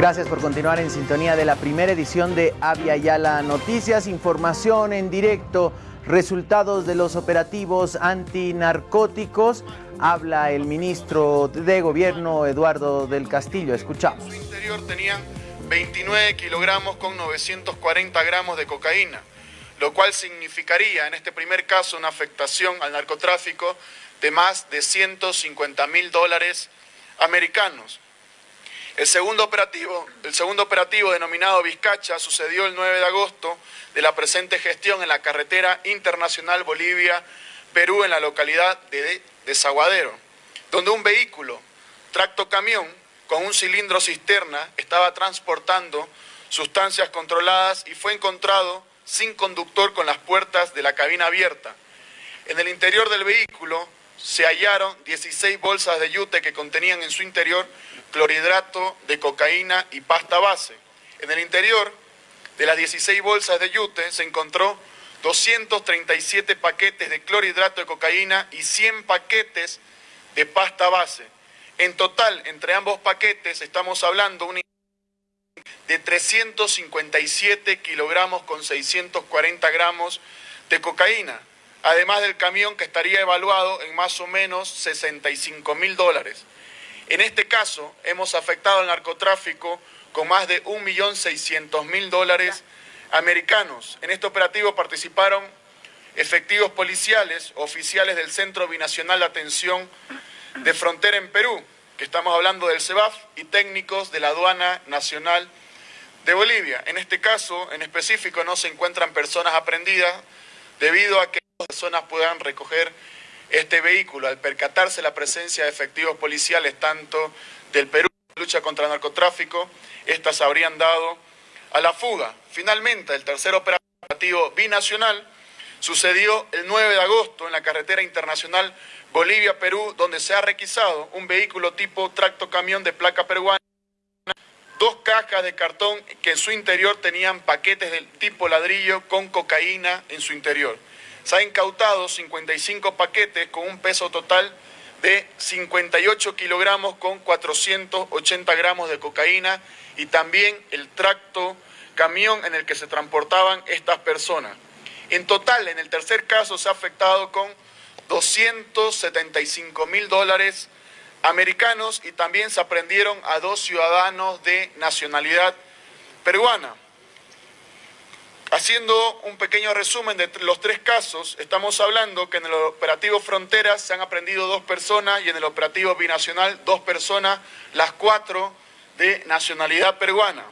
Gracias por continuar en sintonía de la primera edición de Avia Yala Noticias. Información en directo, resultados de los operativos antinarcóticos. Habla el ministro de Gobierno, Eduardo del Castillo. Escuchamos. En su interior tenían 29 kilogramos con 940 gramos de cocaína, lo cual significaría en este primer caso una afectación al narcotráfico de más de 150 mil dólares americanos. El segundo, operativo, el segundo operativo denominado Vizcacha sucedió el 9 de agosto de la presente gestión en la carretera internacional Bolivia-Perú en la localidad de Desaguadero, donde un vehículo, tracto camión, con un cilindro cisterna, estaba transportando sustancias controladas y fue encontrado sin conductor con las puertas de la cabina abierta. En el interior del vehículo se hallaron 16 bolsas de yute que contenían en su interior clorhidrato de cocaína y pasta base. En el interior de las 16 bolsas de yute se encontró 237 paquetes de clorhidrato de cocaína y 100 paquetes de pasta base. En total, entre ambos paquetes estamos hablando de 357 kilogramos con 640 gramos de cocaína además del camión que estaría evaluado en más o menos 65 mil dólares. En este caso, hemos afectado al narcotráfico con más de 1.600.000 dólares americanos. En este operativo participaron efectivos policiales, oficiales del Centro Binacional de Atención de Frontera en Perú, que estamos hablando del CEBAF, y técnicos de la Aduana Nacional de Bolivia. En este caso, en específico, no se encuentran personas aprendidas debido a que personas puedan recoger este vehículo. Al percatarse la presencia de efectivos policiales tanto del Perú lucha contra el narcotráfico, estas habrían dado a la fuga. Finalmente, el tercer operativo binacional sucedió el 9 de agosto en la carretera internacional Bolivia-Perú, donde se ha requisado un vehículo tipo tracto camión de placa peruana, dos cajas de cartón que en su interior tenían paquetes del tipo ladrillo con cocaína en su interior. Se ha incautado 55 paquetes con un peso total de 58 kilogramos con 480 gramos de cocaína y también el tracto camión en el que se transportaban estas personas. En total, en el tercer caso, se ha afectado con 275 mil dólares americanos y también se aprendieron a dos ciudadanos de nacionalidad peruana. Haciendo un pequeño resumen de los tres casos, estamos hablando que en el operativo Fronteras se han aprendido dos personas y en el operativo Binacional dos personas, las cuatro de nacionalidad peruana.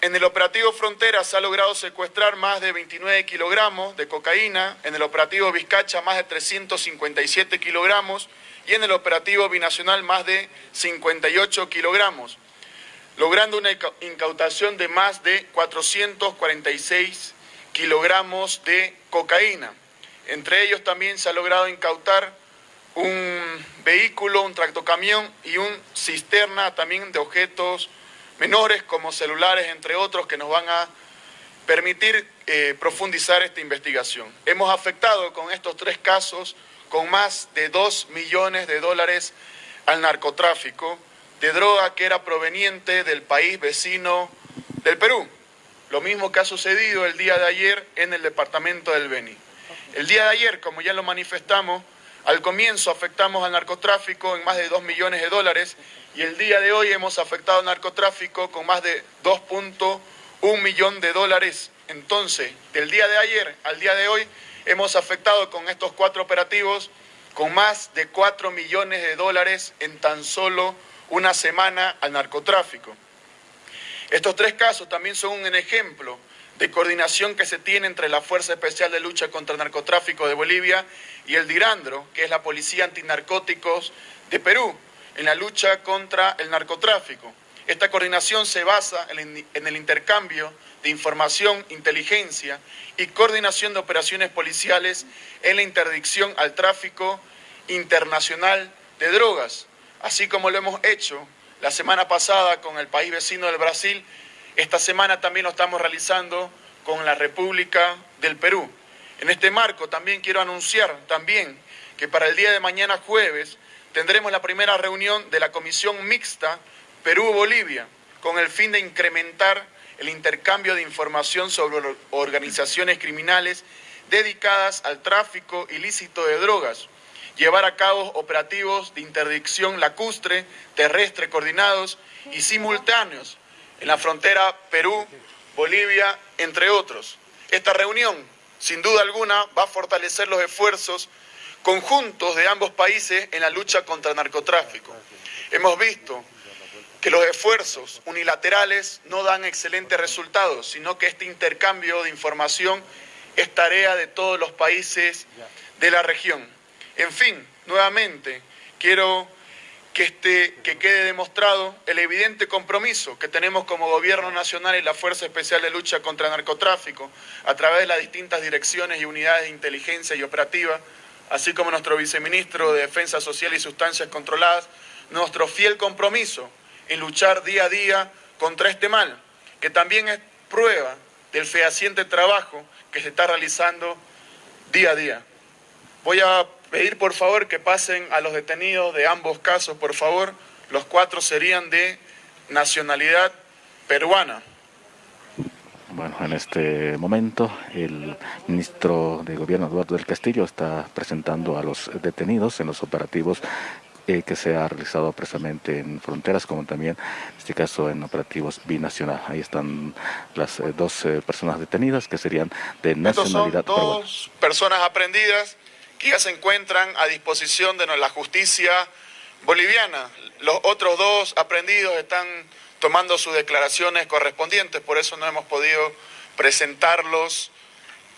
En el operativo Fronteras se ha logrado secuestrar más de 29 kilogramos de cocaína, en el operativo Vizcacha más de 357 kilogramos y en el operativo Binacional más de 58 kilogramos logrando una incautación de más de 446 kilogramos de cocaína. Entre ellos también se ha logrado incautar un vehículo, un tractocamión y un cisterna también de objetos menores como celulares, entre otros, que nos van a permitir eh, profundizar esta investigación. Hemos afectado con estos tres casos con más de 2 millones de dólares al narcotráfico, de droga que era proveniente del país vecino del Perú. Lo mismo que ha sucedido el día de ayer en el departamento del Beni. El día de ayer, como ya lo manifestamos, al comienzo afectamos al narcotráfico en más de 2 millones de dólares y el día de hoy hemos afectado al narcotráfico con más de 2.1 millón de dólares. Entonces, del día de ayer al día de hoy hemos afectado con estos cuatro operativos con más de 4 millones de dólares en tan solo una semana al narcotráfico. Estos tres casos también son un ejemplo de coordinación que se tiene entre la Fuerza Especial de Lucha contra el Narcotráfico de Bolivia y el DIRANDRO, que es la Policía Antinarcóticos de Perú, en la lucha contra el narcotráfico. Esta coordinación se basa en el intercambio de información, inteligencia y coordinación de operaciones policiales en la interdicción al tráfico internacional de drogas, así como lo hemos hecho la semana pasada con el país vecino del Brasil, esta semana también lo estamos realizando con la República del Perú. En este marco también quiero anunciar también que para el día de mañana jueves tendremos la primera reunión de la Comisión Mixta Perú-Bolivia, con el fin de incrementar el intercambio de información sobre organizaciones criminales dedicadas al tráfico ilícito de drogas, llevar a cabo operativos de interdicción lacustre, terrestre coordinados y simultáneos en la frontera Perú, Bolivia, entre otros. Esta reunión, sin duda alguna, va a fortalecer los esfuerzos conjuntos de ambos países en la lucha contra el narcotráfico. Hemos visto que los esfuerzos unilaterales no dan excelentes resultados, sino que este intercambio de información es tarea de todos los países de la región. En fin, nuevamente, quiero que, este, que quede demostrado el evidente compromiso que tenemos como Gobierno Nacional y la Fuerza Especial de Lucha contra el Narcotráfico a través de las distintas direcciones y unidades de inteligencia y operativa, así como nuestro viceministro de Defensa Social y Sustancias Controladas, nuestro fiel compromiso en luchar día a día contra este mal, que también es prueba del fehaciente trabajo que se está realizando día a día. Voy a pedir por favor que pasen a los detenidos de ambos casos, por favor. Los cuatro serían de nacionalidad peruana. Bueno, en este momento el ministro de Gobierno Eduardo del Castillo está presentando a los detenidos en los operativos eh, que se ha realizado precisamente en fronteras, como también en este caso en operativos binacional. Ahí están las eh, dos eh, personas detenidas que serían de nacionalidad Estos son dos personas aprendidas ya se encuentran a disposición de la justicia boliviana. Los otros dos aprendidos están tomando sus declaraciones correspondientes, por eso no hemos podido presentarlos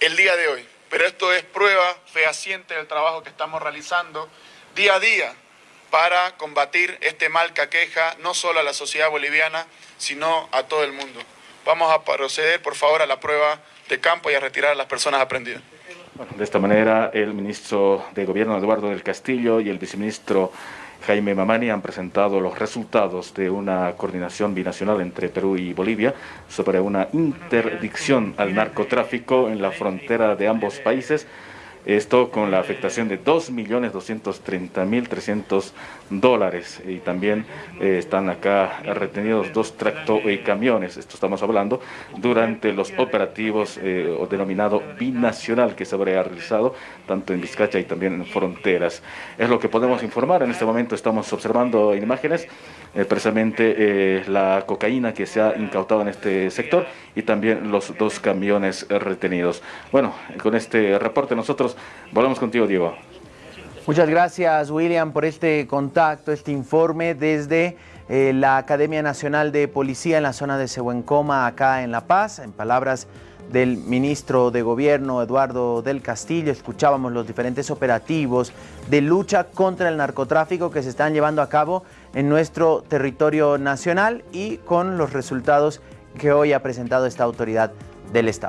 el día de hoy. Pero esto es prueba fehaciente del trabajo que estamos realizando día a día para combatir este mal que aqueja no solo a la sociedad boliviana, sino a todo el mundo. Vamos a proceder, por favor, a la prueba de campo y a retirar a las personas aprendidas. De esta manera, el ministro de Gobierno Eduardo del Castillo y el viceministro Jaime Mamani han presentado los resultados de una coordinación binacional entre Perú y Bolivia sobre una interdicción al narcotráfico en la frontera de ambos países esto con la afectación de 2.230.300 dólares. Y también eh, están acá retenidos dos tractocamiones, esto estamos hablando, durante los operativos eh, o denominado binacional que se habría realizado tanto en Vizcacha y también en fronteras. Es lo que podemos informar. En este momento estamos observando en imágenes eh, precisamente la cocaína que se ha incautado en este sector y también los dos camiones retenidos. Bueno, con este reporte nosotros Volvemos contigo, Diego. Muchas gracias, William, por este contacto, este informe desde eh, la Academia Nacional de Policía en la zona de Sehuencoma, acá en La Paz. En palabras del ministro de Gobierno, Eduardo del Castillo, escuchábamos los diferentes operativos de lucha contra el narcotráfico que se están llevando a cabo en nuestro territorio nacional y con los resultados que hoy ha presentado esta autoridad del Estado.